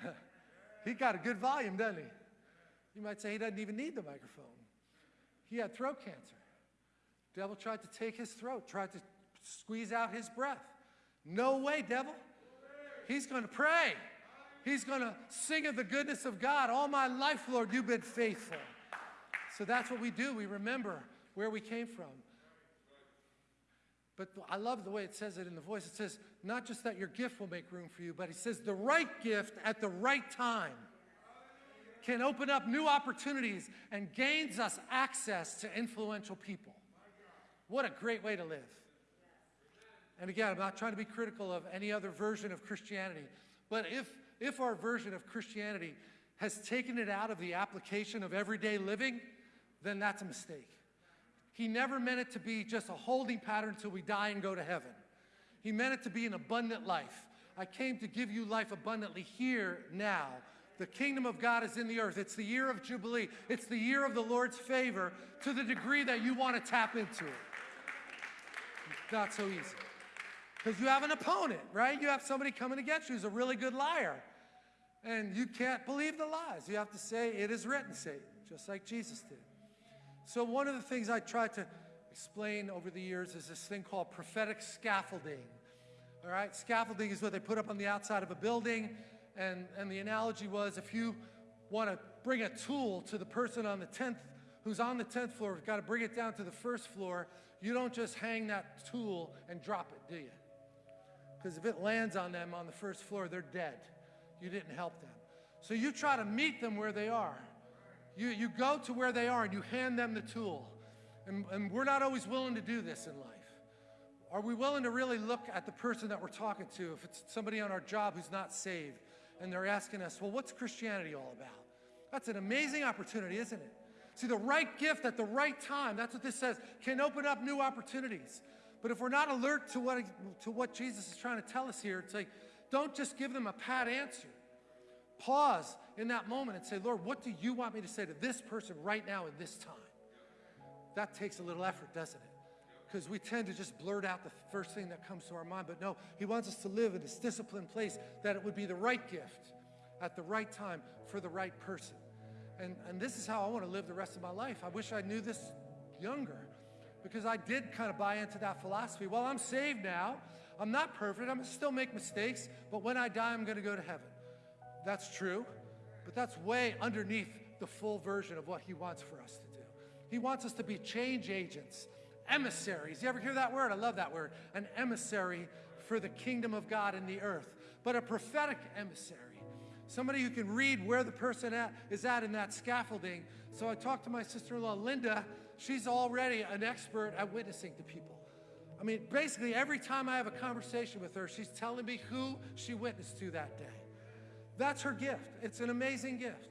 (laughs) he got a good volume, doesn't he? You might say he doesn't even need the microphone. He had throat cancer. Devil tried to take his throat, tried to squeeze out his breath. No way, devil. He's going to pray. He's going to sing of the goodness of God. All my life, Lord, you've been faithful. So that's what we do. We remember where we came from. But I love the way it says it in the voice. It says, not just that your gift will make room for you, but it says the right gift at the right time can open up new opportunities and gains us access to influential people. What a great way to live. And again, I'm not trying to be critical of any other version of Christianity, but if, if our version of Christianity has taken it out of the application of everyday living, then that's a mistake. He never meant it to be just a holding pattern until we die and go to heaven. He meant it to be an abundant life. I came to give you life abundantly here, now. The kingdom of God is in the earth. It's the year of Jubilee. It's the year of the Lord's favor to the degree that you want to tap into it. Not so easy. Because you have an opponent, right? You have somebody coming against you who's a really good liar. And you can't believe the lies. You have to say, it is written, Satan, just like Jesus did. So one of the things I tried to explain over the years is this thing called prophetic scaffolding. All right, scaffolding is what they put up on the outside of a building, and, and the analogy was if you want to bring a tool to the person on the 10th, who's on the 10th floor, you've got to bring it down to the first floor, you don't just hang that tool and drop it, do you? Because if it lands on them on the first floor, they're dead. You didn't help them. So you try to meet them where they are. You, you go to where they are and you hand them the tool. And, and we're not always willing to do this in life. Are we willing to really look at the person that we're talking to, if it's somebody on our job who's not saved, and they're asking us, well, what's Christianity all about? That's an amazing opportunity, isn't it? See, the right gift at the right time, that's what this says, can open up new opportunities. But if we're not alert to what, to what Jesus is trying to tell us here, it's like, don't just give them a pat answer. Pause in that moment and say, Lord, what do you want me to say to this person right now in this time? That takes a little effort, doesn't it? Because we tend to just blurt out the first thing that comes to our mind. But no, He wants us to live in this disciplined place that it would be the right gift at the right time for the right person. And, and this is how I want to live the rest of my life. I wish I knew this younger because I did kind of buy into that philosophy. Well, I'm saved now. I'm not perfect. I'm going to still make mistakes. But when I die, I'm going to go to heaven. That's true, but that's way underneath the full version of what he wants for us to do. He wants us to be change agents, emissaries. You ever hear that word? I love that word. An emissary for the kingdom of God in the earth, but a prophetic emissary. Somebody who can read where the person at, is at in that scaffolding. So I talked to my sister-in-law, Linda. She's already an expert at witnessing to people. I mean, basically every time I have a conversation with her, she's telling me who she witnessed to that day. That's her gift. It's an amazing gift.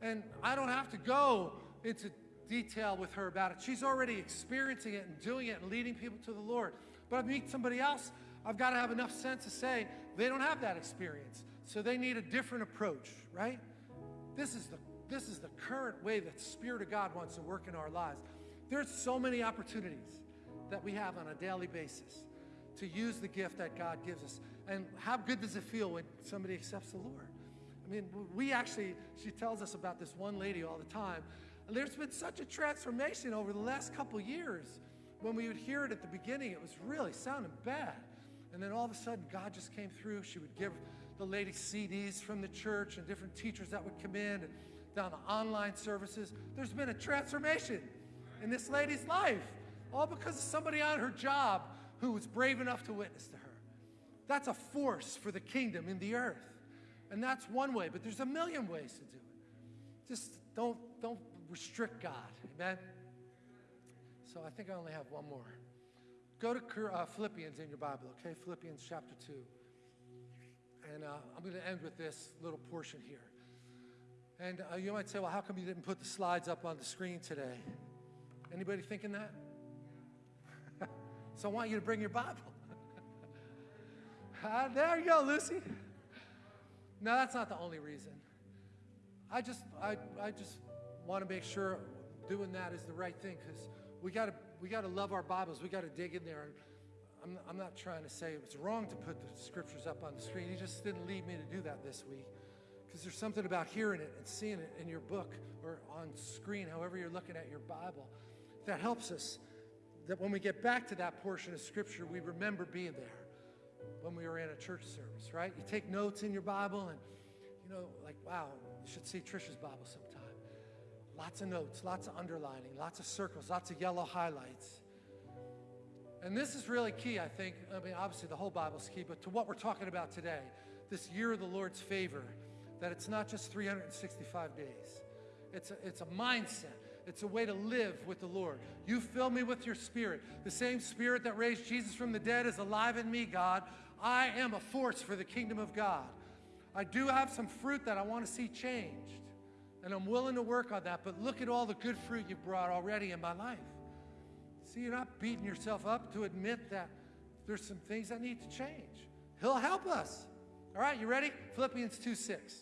And I don't have to go into detail with her about it. She's already experiencing it and doing it and leading people to the Lord. But I meet somebody else, I've got to have enough sense to say they don't have that experience. So they need a different approach, right? This is the this is the current way that the Spirit of God wants to work in our lives. There's so many opportunities that we have on a daily basis to use the gift that God gives us. And how good does it feel when somebody accepts the Lord? I mean, we actually, she tells us about this one lady all the time. And there's been such a transformation over the last couple years. When we would hear it at the beginning, it was really sounding bad. And then all of a sudden, God just came through. She would give the lady CDs from the church and different teachers that would come in and down the online services. There's been a transformation in this lady's life, all because of somebody on her job who was brave enough to witness to her. That's a force for the kingdom in the earth. And that's one way, but there's a million ways to do it. Just don't, don't restrict God. Amen? So I think I only have one more. Go to uh, Philippians in your Bible, okay? Philippians chapter 2. And uh, I'm going to end with this little portion here. And uh, you might say, well, how come you didn't put the slides up on the screen today? Anybody thinking that? (laughs) so I want you to bring your Bible. (laughs) ah, there you go, Lucy. No, that's not the only reason. I just, I, I just want to make sure doing that is the right thing because we got to, we got to love our Bibles. We got to dig in there. I'm, I'm not trying to say it's wrong to put the scriptures up on the screen. He just didn't lead me to do that this week because there's something about hearing it and seeing it in your book or on screen, however you're looking at your Bible. That helps us that when we get back to that portion of Scripture, we remember being there when we were in a church service, right? You take notes in your Bible and, you know, like, wow, you should see Trisha's Bible sometime. Lots of notes, lots of underlining, lots of circles, lots of yellow highlights. And this is really key, I think. I mean, obviously, the whole Bible's key, but to what we're talking about today, this year of the Lord's favor, that it's not just 365 days, it's a, it's a mindset. It's a way to live with the Lord. You fill me with your spirit. The same spirit that raised Jesus from the dead is alive in me, God. I am a force for the kingdom of God. I do have some fruit that I want to see changed, and I'm willing to work on that. But look at all the good fruit you've brought already in my life. See, you're not beating yourself up to admit that there's some things that need to change. He'll help us. All right, you ready? Philippians 2 6.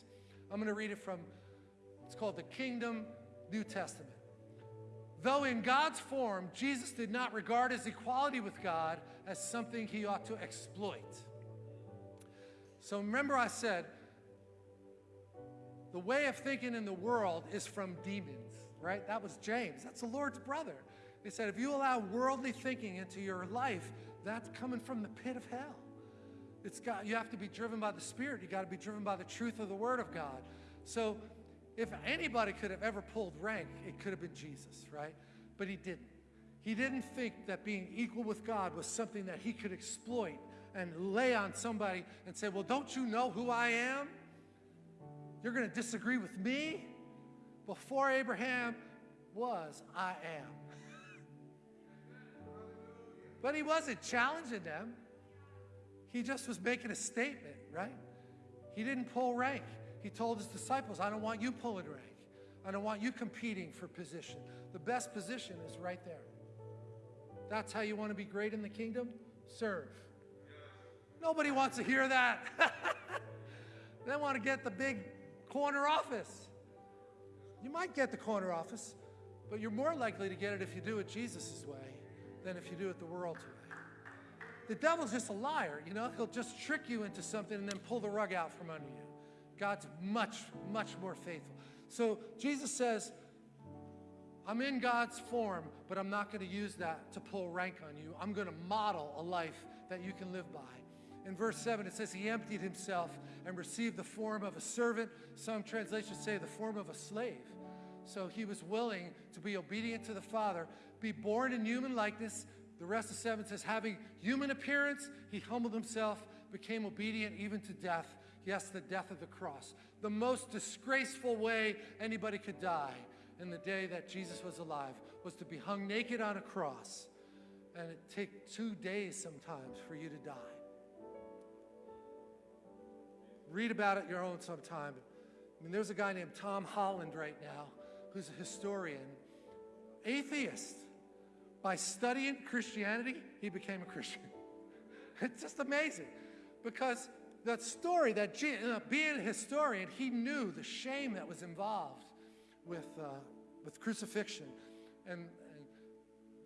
I'm going to read it from, it's called the Kingdom New Testament. Though in God's form, Jesus did not regard his equality with God as something he ought to exploit. So remember, I said the way of thinking in the world is from demons, right? That was James. That's the Lord's brother. He said, if you allow worldly thinking into your life, that's coming from the pit of hell. It's got, you have to be driven by the Spirit. You got to be driven by the truth of the Word of God. So if anybody could have ever pulled rank, it could have been Jesus, right? But he didn't. He didn't think that being equal with God was something that he could exploit and lay on somebody and say, Well, don't you know who I am? You're going to disagree with me? Before Abraham was, I am. (laughs) but he wasn't challenging them, he just was making a statement, right? He didn't pull rank. He told his disciples, I don't want you pulling rank. I don't want you competing for position. The best position is right there. That's how you want to be great in the kingdom? Serve. Nobody wants to hear that. (laughs) they want to get the big corner office. You might get the corner office, but you're more likely to get it if you do it Jesus' way than if you do it the world's way. The devil's just a liar, you know? He'll just trick you into something and then pull the rug out from under you. God's much, much more faithful. So Jesus says, I'm in God's form, but I'm not going to use that to pull rank on you. I'm going to model a life that you can live by. In verse 7, it says, He emptied himself and received the form of a servant. Some translations say the form of a slave. So he was willing to be obedient to the Father, be born in human likeness. The rest of 7 says, having human appearance, he humbled himself, became obedient even to death, Yes, the death of the cross. The most disgraceful way anybody could die in the day that Jesus was alive was to be hung naked on a cross. And it take two days sometimes for you to die. Read about it your own sometime. I mean, there's a guy named Tom Holland right now who's a historian, atheist. By studying Christianity, he became a Christian. (laughs) It's just amazing because that story, that uh, being a historian, he knew the shame that was involved with, uh, with crucifixion and, and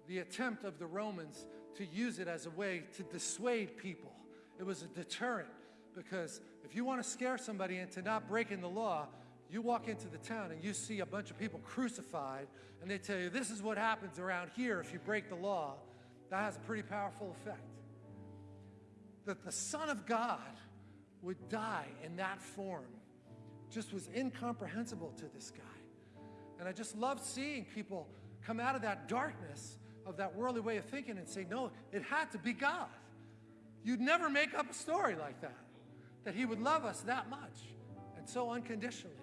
the attempt of the Romans to use it as a way to dissuade people. It was a deterrent because if you want to scare somebody into not breaking the law, you walk into the town and you see a bunch of people crucified, and they tell you, This is what happens around here if you break the law. That has a pretty powerful effect. That the Son of God would die in that form just was incomprehensible to this guy. And I just love seeing people come out of that darkness of that worldly way of thinking and say, no, it had to be God. You'd never make up a story like that, that He would love us that much and so unconditionally.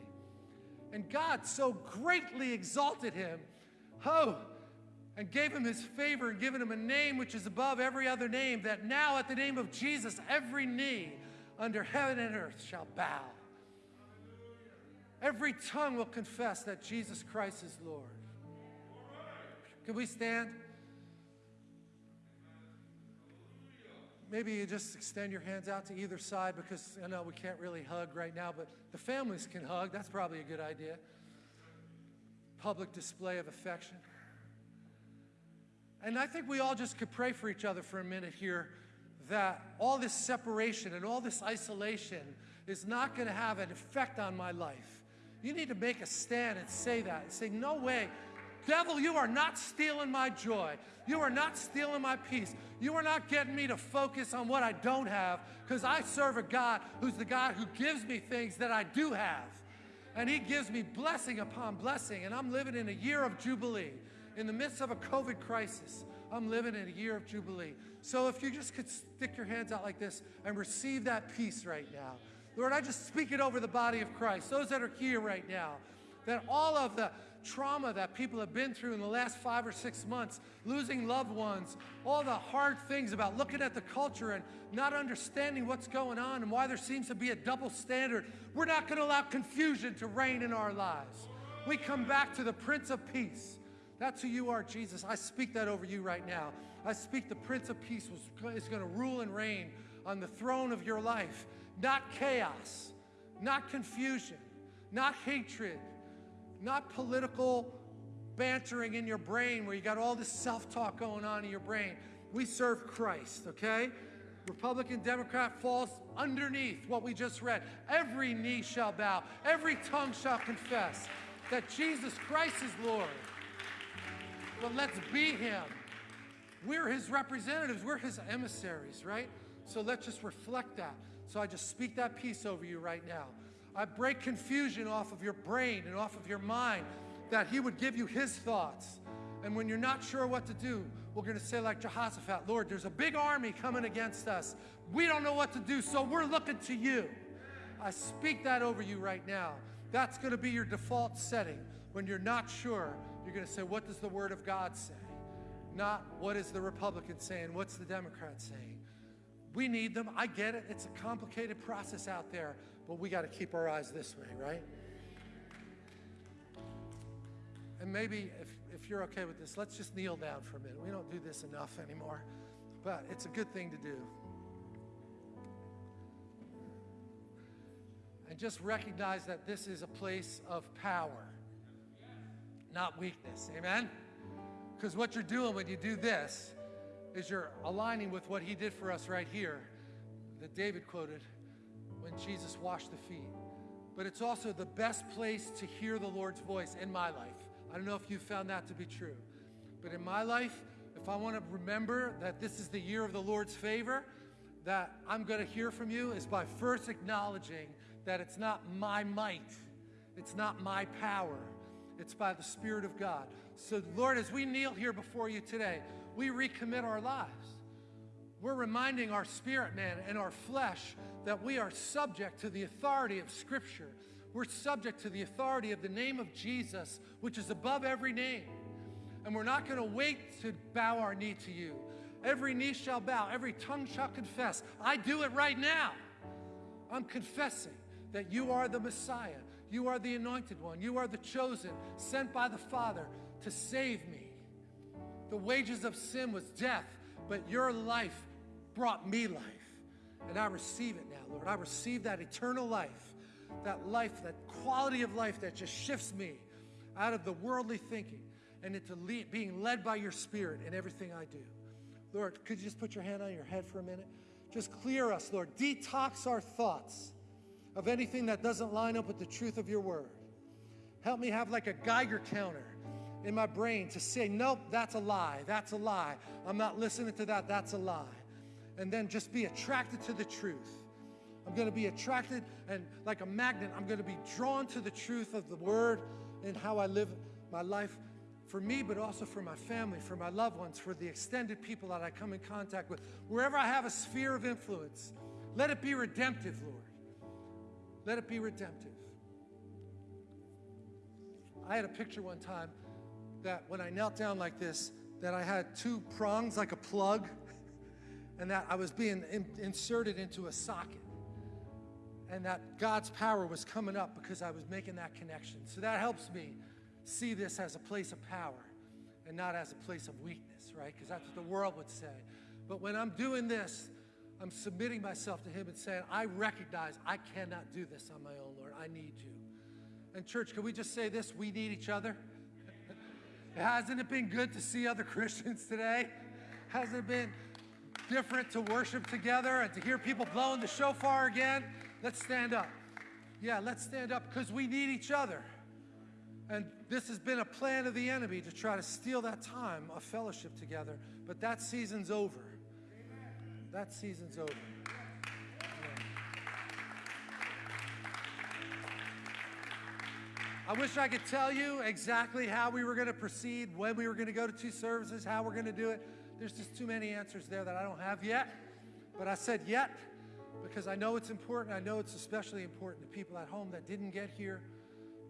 And God so greatly exalted Him, oh, and gave Him His favor and given Him a name which is above every other name, that now at the name of Jesus, every knee under heaven and earth shall bow. Every tongue will confess that Jesus Christ is Lord. Can we stand? Maybe you just extend your hands out to either side because I know we can't really hug right now, but the families can hug. That's probably a good idea. Public display of affection. And I think we all just could pray for each other for a minute here that all this separation and all this isolation is not going to have an effect on my life. You need to make a stand and say that and say, no way. Devil, you are not stealing my joy. You are not stealing my peace. You are not getting me to focus on what I don't have because I serve a God who's the God who gives me things that I do have. And He gives me blessing upon blessing. And I'm living in a year of Jubilee. In the midst of a COVID crisis, I'm living in a year of Jubilee. So if you just could stick your hands out like this and receive that peace right now. Lord, I just speak it over the body of Christ, those that are here right now, that all of the trauma that people have been through in the last five or six months, losing loved ones, all the hard things about looking at the culture and not understanding what's going on and why there seems to be a double standard. We're not going to allow confusion to reign in our lives. We come back to the Prince of Peace. That's who you are, Jesus. I speak that over you right now. I speak the Prince of Peace is going to rule and reign on the throne of your life. Not chaos, not confusion, not hatred, not political bantering in your brain where you got all this self-talk going on in your brain. We serve Christ, okay? Republican, Democrat falls underneath what we just read. Every knee shall bow, every tongue shall confess that Jesus Christ is Lord. But let's be him. We're his representatives, we're his emissaries, right? So let's just reflect that. So I just speak that peace over you right now. I break confusion off of your brain and off of your mind that He would give you His thoughts. And when you're not sure what to do, we're going to say, like Jehoshaphat, Lord, there's a big army coming against us. We don't know what to do, so we're looking to you. I speak that over you right now. That's going to be your default setting. When you're not sure, you're going to say, What does the Word of God say? Not what is the Republican saying? What's the Democrat saying? We need them. I get it. It's a complicated process out there. But we got to keep our eyes this way, right? And maybe if, if you're okay with this, let's just kneel down for a minute. We don't do this enough anymore, but it's a good thing to do. And just recognize that this is a place of power, not weakness. Amen? Because what you're doing when you do this is you're aligning with what he did for us right here that David quoted when Jesus washed the feet. But it's also the best place to hear the Lord's voice in my life. I don't know if you found that to be true. But in my life, if I want to remember that this is the year of the Lord's favor, that I'm going to hear from you is by first acknowledging that it's not my might, it's not my power, it's by the Spirit of God. So, Lord, as we kneel here before you today, we recommit our lives. We're reminding our spirit man and our flesh that we are subject to the authority of Scripture. We're subject to the authority of the name of Jesus, which is above every name. And we're not going to wait to bow our knee to you. Every knee shall bow, every tongue shall confess. I do it right now. I'm confessing that you are the Messiah. You are the anointed one. You are the chosen, sent by the Father to save me. The wages of sin was death, but your life brought me life. And I receive it now, Lord. I receive that eternal life, that life, that quality of life that just shifts me out of the worldly thinking and into lead, being led by your spirit in everything I do. Lord, could you just put your hand on your head for a minute? Just clear us, Lord. Detox our thoughts of anything that doesn't line up with the truth of your word. Help me have like a Geiger counter in my brain to say, nope, that's a lie. That's a lie. I'm not listening to that. That's a lie and then just be attracted to the truth. I'm going to be attracted and like a magnet, I'm going to be drawn to the truth of the word and how I live my life for me, but also for my family, for my loved ones, for the extended people that I come in contact with. Wherever I have a sphere of influence, let it be redemptive, Lord. Let it be redemptive. I had a picture one time that when I knelt down like this, that I had two prongs like a plug (laughs) and that I was being in, inserted into a socket. And that God's power was coming up because I was making that connection. So that helps me see this as a place of power and not as a place of weakness, right? Because that's what the world would say. But when I'm doing this, I'm submitting myself to Him and saying, I recognize I cannot do this on my own, Lord. I need you. And, church, can we just say this? We need each other. (laughs) Hasn't it been good to see other (laughs) Christians today? Hasn't it been different to worship together and to hear people blowing the shofar again. Let's stand up. Yeah, let's stand up because we need each other. And this has been a plan of the enemy to try to steal that time of fellowship together. But that season's over. That season's over. I wish I could tell you exactly how we were going to proceed, when we were going to go to two services, how we're going to do it. There's just too many answers there that I don't have yet. But I said yet because I know it's important. I know it's especially important to people at home that didn't get here.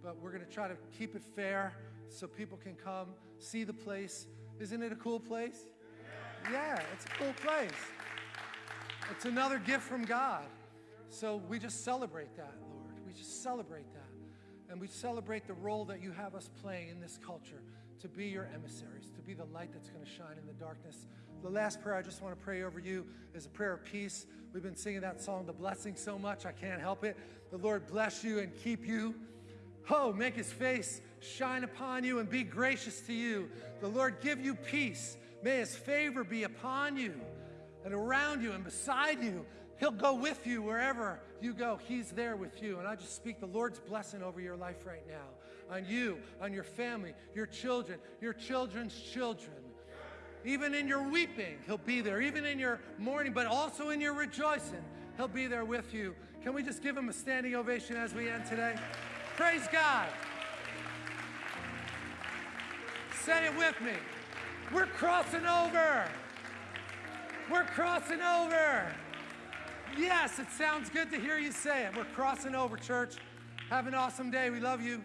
But we're going to try to keep it fair so people can come see the place. Isn't it a cool place? Yeah, it's a cool place. It's another gift from God. So we just celebrate that, Lord. We just celebrate that. And we celebrate the role that you have us playing in this culture to be your emissaries, to be the light that's going to shine in the darkness. The last prayer I just want to pray over you is a prayer of peace. We've been singing that song, The Blessing, so much, I can't help it. The Lord bless you and keep you. Oh, make his face shine upon you and be gracious to you. The Lord give you peace. May his favor be upon you and around you and beside you He'll go with you wherever you go. He's there with you. And I just speak the Lord's blessing over your life right now on you, on your family, your children, your children's children. Even in your weeping, He'll be there. Even in your mourning, but also in your rejoicing, He'll be there with you. Can we just give Him a standing ovation as we end today? Praise God. Say it with me. We're crossing over. We're crossing over. Yes, it sounds good to hear you say it. We're crossing over, church. Have an awesome day. We love you.